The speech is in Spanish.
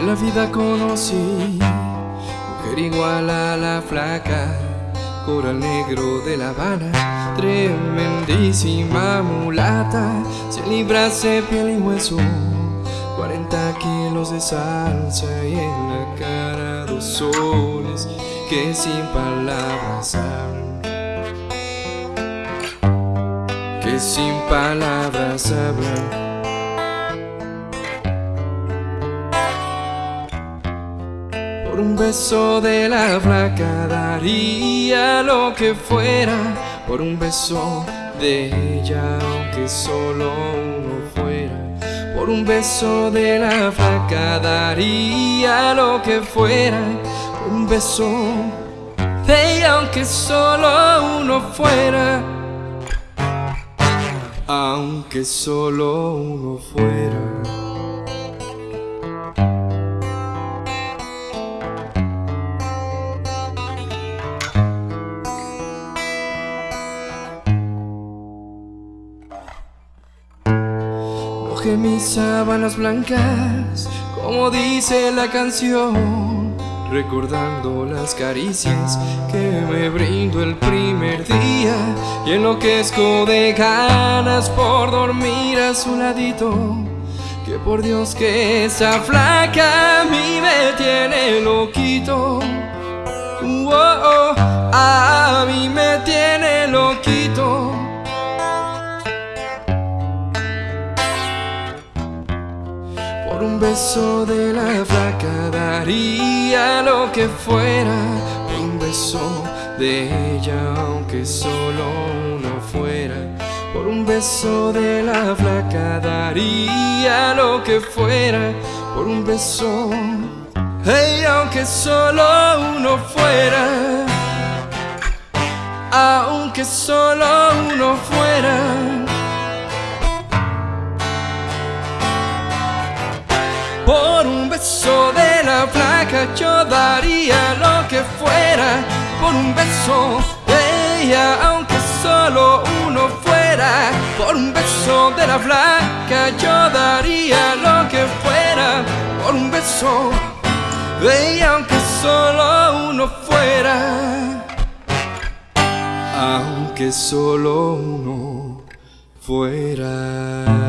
vida conocí, mujer igual a la flaca, coral negro de La Habana, tremendísima mulata, se librase piel y hueso, 40 kilos de salsa y en la cara dos soles que sin palabras hablan, que sin palabras hablan. Un beso de la flaca daría lo que fuera. Por un beso de ella, aunque solo uno fuera. Por un beso de la flaca daría lo que fuera. Por un beso de ella, aunque solo uno fuera. Aunque solo uno fuera. Mis sábanas blancas, como dice la canción, recordando las caricias que me brindo el primer día y enloquezco de ganas por dormir a su ladito. Que por Dios que esa flaca a mí me tiene loquito. Uh, a mí me tiene loquito. Por un beso de la flaca daría lo que fuera. Por un beso de ella, aunque solo uno fuera. Por un beso de la flaca daría lo que fuera. Por un beso, hey, aunque solo uno fuera. Aunque solo uno fuera. Por un beso de la flaca yo daría lo que fuera. Por un beso de ella, aunque solo uno fuera. Por un beso de la flaca yo daría lo que fuera. Por un beso de ella, aunque solo uno fuera. Aunque solo uno fuera.